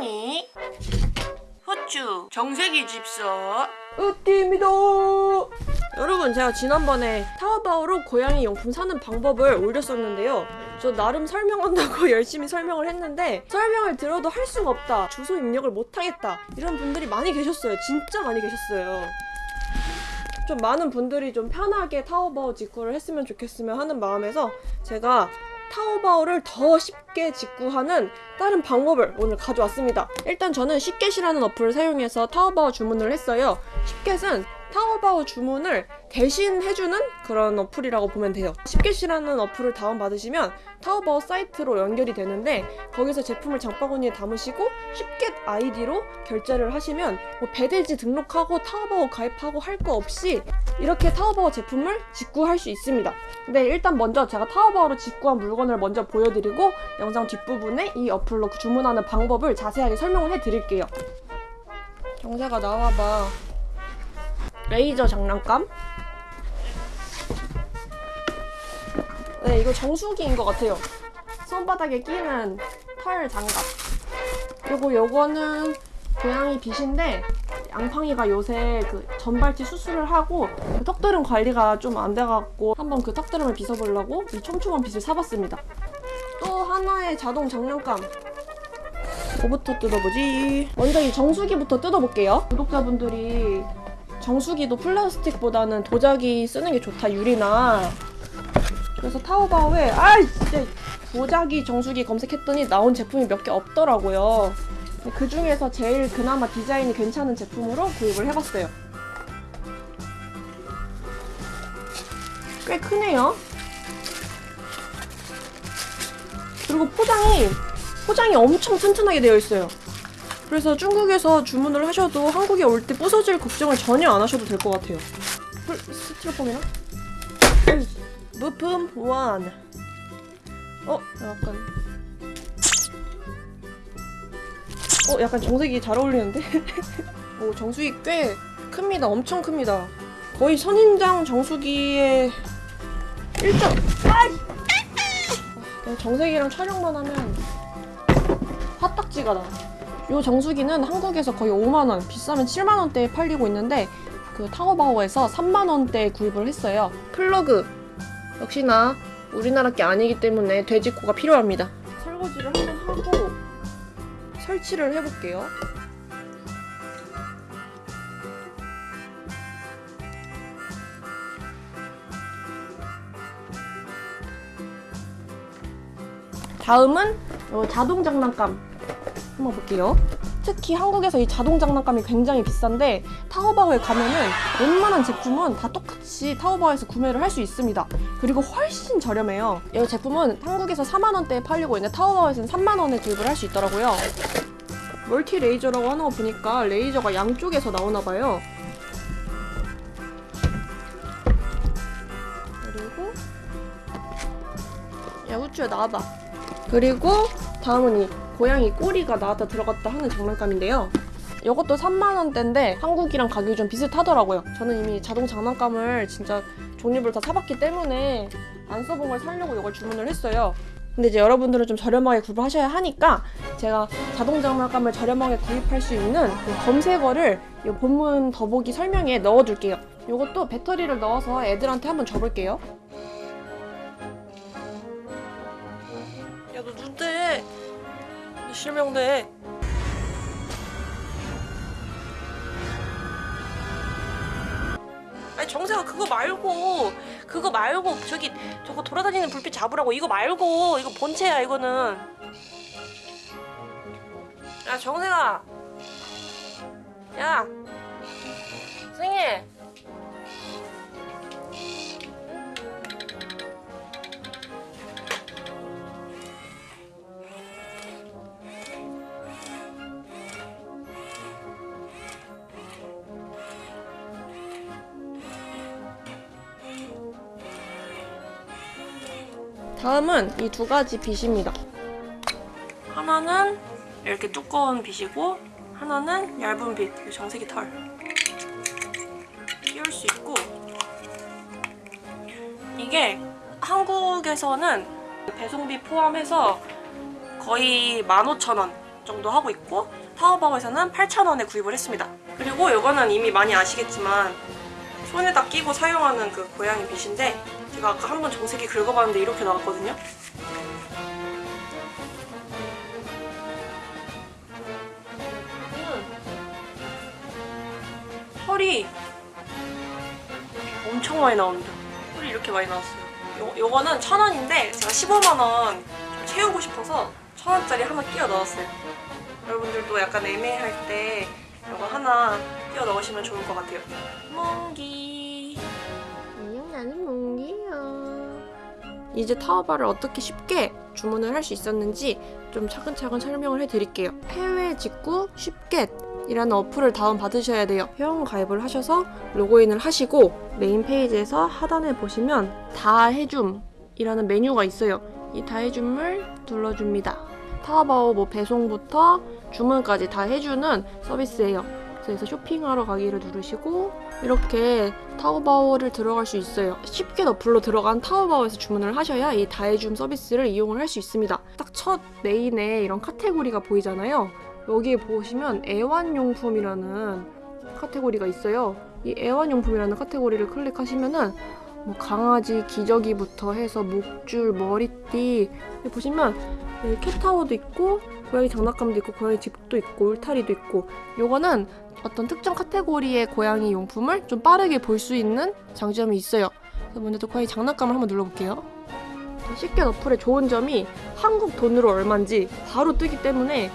앙팡이 후추 정세기 집사 으띠입니다. 여러분 제가 지난번에 타오바오로 고양이 용품 사는 방법을 올렸었는데요. 저 나름 설명한다고 열심히 설명을 했는데 설명을 들어도 할 수가 없다. 주소 입력을 못하겠다. 이런 분들이 많이 계셨어요. 진짜 많이 계셨어요. 좀 많은 분들이 좀 편하게 타오바오 직구를 했으면 좋겠으면 하는 마음에서 제가 타오바오를 더 쉽게 직구하는 다른 방법을 오늘 가져왔습니다. 일단 저는 쉽겟이라는 어플을 사용해서 타오바오 주문을 했어요. 쉽겟은 타오바오 주문을 대신 해주는 그런 어플이라고 보면 돼요. 쉽겟이라는 어플을 다운받으시면 타오바오 사이트로 연결이 되는데 거기서 제품을 장바구니에 담으시고 쉽겟 아이디로 결제를 하시면 뭐 배대지 등록하고 타오바오 가입하고 할 거 없이 이렇게 타오바오 제품을 직구할 수 있습니다. 근데 일단 먼저 제가 타오바오로 직구한 물건을 먼저 보여드리고 영상 뒷부분에 이 어플로 주문하는 방법을 자세하게 설명을 해드릴게요. 정세가 나와봐. 레이저 장난감? 네, 이거 정수기인 것 같아요. 손바닥에 끼는 털 장갑. 그리고 요거는 고양이 빗인데 양팡이가 요새 그 전발치 수술을 하고 그 턱드름 관리가 좀 안 돼갖고 한번 그 턱드름을 빗어보려고 이 촘촘한 빗을 사봤습니다. 또 하나의 자동 장난감. 뭐부터 뜯어보지? 먼저 이 정수기부터 뜯어볼게요. 구독자분들이 정수기도 플라스틱보다는 도자기 쓰는 게 좋다 유리나. 그래서 타오바오에 아이 진짜 도자기 정수기 검색했더니 나온 제품이 몇 개 없더라고요. 그 중에서 제일 그나마 디자인이 괜찮은 제품으로 구입을 해봤어요. 꽤 크네요. 그리고 포장이 포장이 엄청 튼튼하게 되어 있어요 그래서 중국에서 주문을 하셔도 한국에 올 때 부서질 걱정을 전혀 안 하셔도 될 것 같아요. 헐, 스티로폼이나? 부품 1. 어, 약간. 어, 약간 정색이 잘 어울리는데? 오, 정수기 꽤 큽니다. 엄청 큽니다. 거의 선인장 정수기의 1점. 아! 정색이랑 촬영만 하면 화딱지가 나. 이 정수기는 한국에서 거의 5만원, 비싸면 7만원대에 팔리고 있는데 그 타오바오에서 3만원대에 구입을 했어요. 플러그 역시나 우리나라 게 아니기 때문에 돼지코가 필요합니다. 설거지를 한번 하고 설치를 해볼게요. 다음은 요 자동 장난감 한번 볼게요. 특히 한국에서 이 자동 장난감이 굉장히 비싼데 타오바오에 가면은 웬만한 제품은 다 똑같이 타오바오에서 구매를 할 수 있습니다. 그리고 훨씬 저렴해요. 이 제품은 한국에서 4만 원대에 팔리고 있는데 타오바오에서는 3만 원에 구입을 할 수 있더라고요. 멀티 레이저라고 하는 거 보니까 레이저가 양쪽에서 나오나 봐요. 그리고 야 후추야 나와봐. 그리고 다음은 이 고양이 꼬리가 나왔다 들어갔다 하는 장난감인데요. 이것도 3만원대인데 한국이랑 가격이 좀 비슷하더라고요. 저는 이미 자동 장난감을 진짜 종류별 다 사봤기 때문에 안 써본 걸 사려고 이걸 주문을 했어요. 근데 이제 여러분들은 좀 저렴하게 구입을 하셔야 하니까 제가 자동 장난감을 저렴하게 구입할 수 있는 그 검색어를 이 본문 더보기 설명에 넣어둘게요. 이것도 배터리를 넣어서 애들한테 한번 줘볼게요. 실명돼. 아니 정세가 그거 말고 그거 말고 저기 저거 돌아다니는 불빛 잡으라고 이거 말고 이거 본체야 이거는. 야 정세가. 야. 승희. 다음은 이 두 가지 빗입니다. 하나는 이렇게 두꺼운 빗이고 하나는 얇은 빗, 이 정색이 털. 끼울 수 있고 이게 한국에서는 배송비 포함해서 거의 15,000원 정도 하고 있고 타오바오에서는 8,000원에 구입을 했습니다. 그리고 이거는 이미 많이 아시겠지만 손에다 끼고 사용하는 그 고양이 빗인데 제가 아까 한 번 정색이 긁어봤는데 이렇게 나왔거든요. 털이 엄청 많이 나옵니다. 털이 이렇게 많이 나왔어요. 요, 요거는 천 원인데 제가 15만 원좀 채우고 싶어서 천 원짜리 하나 끼워 넣었어요. 여러분들도 약간 애매할 때 이거 하나 끼워 넣으시면 좋을 것 같아요. 몽기. 안녕 나는 몽기야. 이제 타오바오를 어떻게 쉽게 주문을 할 수 있었는지 좀 차근차근 설명을 해드릴게요. 해외 직구 쉽겟이라는 어플을 다운받으셔야 돼요. 회원 가입을 하셔서 로그인을 하시고 메인 페이지에서 하단에 보시면 다 해줌 이라는 메뉴가 있어요. 이 다 해줌을 눌러줍니다. 타오바오 뭐 배송부터 주문까지 다 해주는 서비스예요. 그래서 쇼핑하러 가기를 누르시고 이렇게 타오바오를 들어갈 수 있어요. 쉽겟 어플로 들어간 타오바오에서 주문을 하셔야 이 다해줌 서비스를 이용을 할 수 있습니다. 딱 첫 메인에 이런 카테고리가 보이잖아요. 여기에 보시면 애완용품이라는 카테고리가 있어요. 이 애완용품이라는 카테고리를 클릭하시면은 뭐 강아지 기저귀부터 해서 목줄, 머리띠 여기 보시면 여기 캣타워도 있고 고양이 장난감도 있고 고양이 집도 있고 울타리도 있고 요거는 어떤 특정 카테고리의 고양이 용품을 좀 빠르게 볼 수 있는 장점이 있어요. 그래서 먼저 또 고양이 장난감을 한번 눌러볼게요. 쉽게 어플의 좋은 점이 한국 돈으로 얼마인지 바로 뜨기 때문에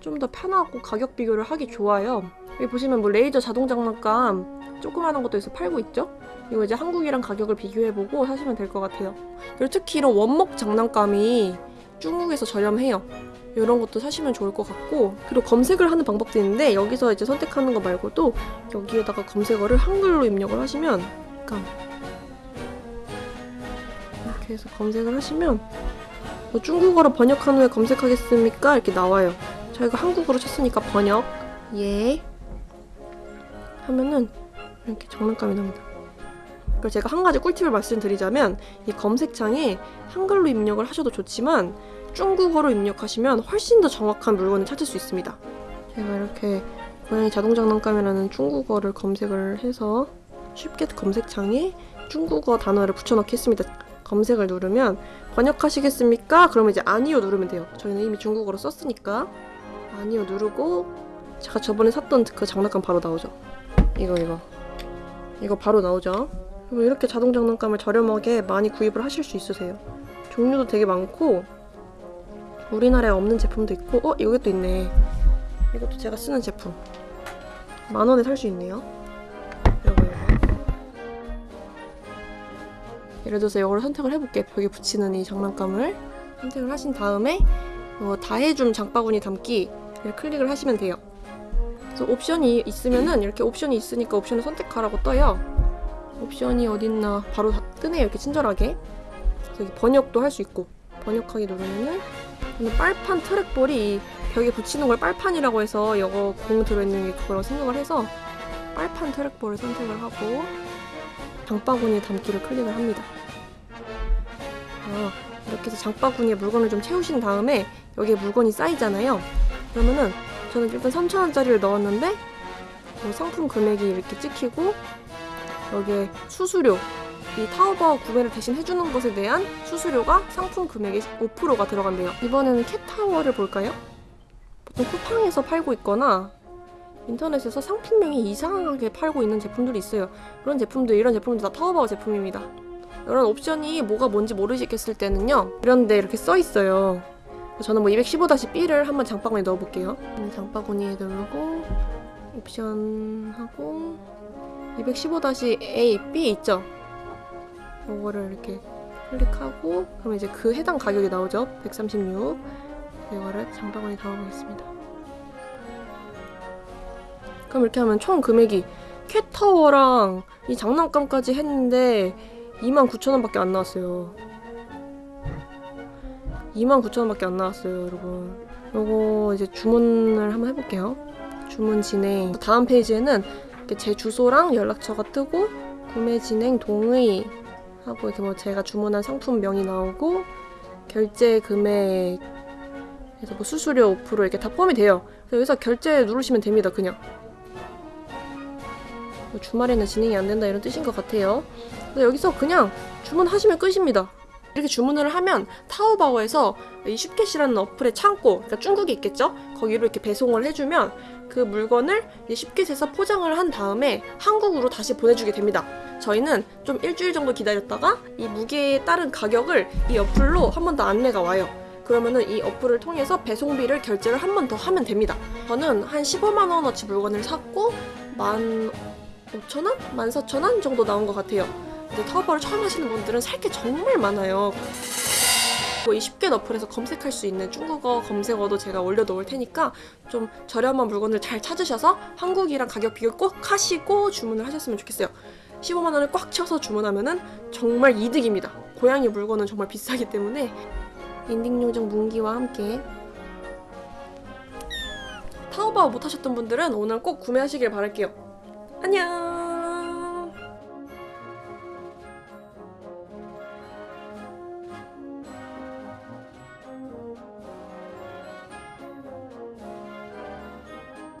좀 더 편하고 가격 비교를 하기 좋아요. 여기 보시면 뭐 레이저 자동 장난감 조그마한 것도 있어 팔고 있죠? 이거 이제 한국이랑 가격을 비교해보고 사시면 될 것 같아요. 그리고 특히 이런 원목 장난감이 중국에서 저렴해요. 이런 것도 사시면 좋을 것 같고 그리고 검색을 하는 방법도 있는데 여기서 이제 선택하는 거 말고도 여기에다가 검색어를 한글로 입력을 하시면 약간 이렇게 해서 검색을 하시면 뭐 중국어로 번역한 후에 검색하겠습니까? 이렇게 나와요. 저희가 한국어로 쳤으니까 번역 예 하면은 이렇게 장난감이 나옵니다. 그리고 제가 한 가지 꿀팁을 말씀드리자면 이 검색창에 한글로 입력을 하셔도 좋지만 중국어로 입력하시면 훨씬 더 정확한 물건을 찾을 수 있습니다. 제가 이렇게 고양이 자동 장난감이라는 중국어를 검색을 해서 쉽게 검색창에 중국어 단어를 붙여넣기 했습니다. 검색을 누르면 번역하시겠습니까? 그러면 이제 아니요 누르면 돼요. 저희는 이미 중국어로 썼으니까 아니요 누르고 제가 저번에 샀던 그 장난감 바로 나오죠. 이거 이거 이거 바로 나오죠. 그리고 이렇게 자동 장난감을 저렴하게 많이 구입을 하실 수 있으세요. 종류도 되게 많고 우리나라에 없는 제품도 있고 어 이것도 있네. 이것도 제가 쓰는 제품 만 원에 살 수 있네요. 이거 이거 예를 들어서 이거를 선택을 해볼게 벽에 붙이는 이 장난감을 선택을 하신 다음에 어, 다해줌 장바구니 담기를 클릭을 하시면 돼요. 그래서 옵션이 있으면은 이렇게 옵션이 있으니까 옵션을 선택하라고 떠요. 옵션이 어딨나 바로 다 뜨네요. 이렇게 친절하게. 그래서 번역도 할 수 있고 번역하기 누르면은 빨판 트랙볼이 이 벽에 붙이는 걸 빨판이라고 해서 이거 공 들어있는 게 그거라고 생각을 해서 빨판 트랙볼을 선택을 하고 장바구니에 담기를 클릭을 합니다. 아, 이렇게 해서 장바구니에 물건을 좀 채우신 다음에 여기에 물건이 쌓이잖아요. 그러면은 저는 일단 3,000원짜리를 넣었는데 뭐 상품 금액이 이렇게 찍히고 여기에 수수료 이 타오바오 구매를 대신 해주는 것에 대한 수수료가 상품 금액의 5%가 들어간대요. 이번에는 캣타워를 볼까요? 보통 쿠팡에서 팔고 있거나 인터넷에서 상품명이 이상하게 팔고 있는 제품들이 있어요. 그런 제품들, 이런 제품들 다 타오바오 제품입니다. 이런 옵션이 뭐가 뭔지 모르시겠을 때는요. 이런데 이렇게 써 있어요. 저는 뭐 215-B를 한번 장바구니에 넣어볼게요. 음, 장바구니에 누르고 옵션하고 215-A, B 있죠? 이거를 이렇게 클릭하고 그럼 이제 그 해당 가격이 나오죠. 136 이거를 장바구니에 담아보겠습니다. 그럼 이렇게 하면 총 금액이 캣타워랑 이 장난감까지 했는데 29,000원밖에 안 나왔어요. 29,000원밖에 안 나왔어요, 여러분. 요거 이제 주문을 한번 해볼게요. 주문 진행. 다음 페이지에는 이렇게 제 주소랑 연락처가 뜨고 구매 진행 동의 하고 이렇게 뭐 제가 주문한 상품명이 나오고 결제 금액 그래서 뭐 수수료 5% 이렇게 다 포함이 돼요. 그래서 여기서 결제 누르시면 됩니다. 그냥 뭐 주말에는 진행이 안 된다 이런 뜻인 것 같아요. 그래서 여기서 그냥 주문하시면 끝입니다. 이렇게 주문을 하면 타오바오에서 이 슈켓이라는 어플의 창고, 그러니까 중국에 있겠죠? 거기로 이렇게 배송을 해주면 그 물건을 이 슈켓에서 포장을 한 다음에 한국으로 다시 보내주게 됩니다. 저희는 좀 일주일 정도 기다렸다가 이 무게에 따른 가격을 이 어플로 한 번 더 안내가 와요. 그러면은 이 어플을 통해서 배송비를 결제를 한 번 더 하면 됩니다. 저는 한 15만 원어치 물건을 샀고 15,000원? 14,000원 정도 나온 것 같아요. 근데 타오바오를 처음 하시는 분들은 살 게 정말 많아요. 뭐 이 쉽게 어플에서 검색할 수 있는 중국어 검색어도 제가 올려놓을 테니까 좀 저렴한 물건을 잘 찾으셔서 한국이랑 가격 비교 꼭 하시고 주문을 하셨으면 좋겠어요. 15만 원을 꽉 채워서 주문하면 은 정말 이득입니다. 고양이 물건은 정말 비싸기 때문에 엔딩 요정 문기와 함께 타오바오 못 하셨던 분들은 오늘 꼭 구매하시길 바랄게요. 안녕!